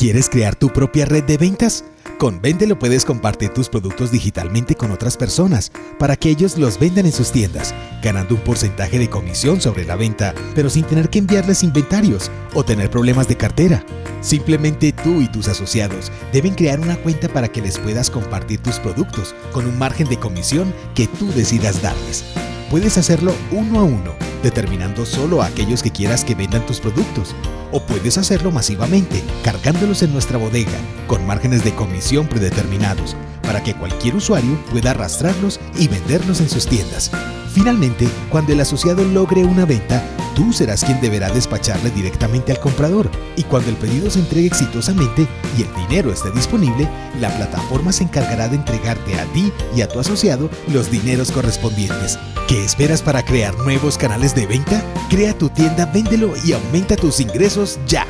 ¿Quieres crear tu propia red de ventas? Con Véndelo puedes compartir tus productos digitalmente con otras personas para que ellos los vendan en sus tiendas, ganando un porcentaje de comisión sobre la venta, pero sin tener que enviarles inventarios o tener problemas de cartera. Simplemente tú y tus asociados deben crear una cuenta para que les puedas compartir tus productos con un margen de comisión que tú decidas darles. Puedes hacerlo uno a uno, determinando solo a aquellos que quieras que vendan tus productos o puedes hacerlo masivamente, cargándolos en nuestra bodega, con márgenes de comisión predeterminados, para que cualquier usuario pueda arrastrarlos y venderlos en sus tiendas. Finalmente, cuando el asociado logre una venta, tú serás quien deberá despacharle directamente al comprador y cuando el pedido se entregue exitosamente y el dinero esté disponible, la plataforma se encargará de entregarte a ti y a tu asociado los dineros correspondientes. ¿Qué esperas para crear nuevos canales de venta? Crea tu tienda, véndelo y aumenta tus ingresos ya.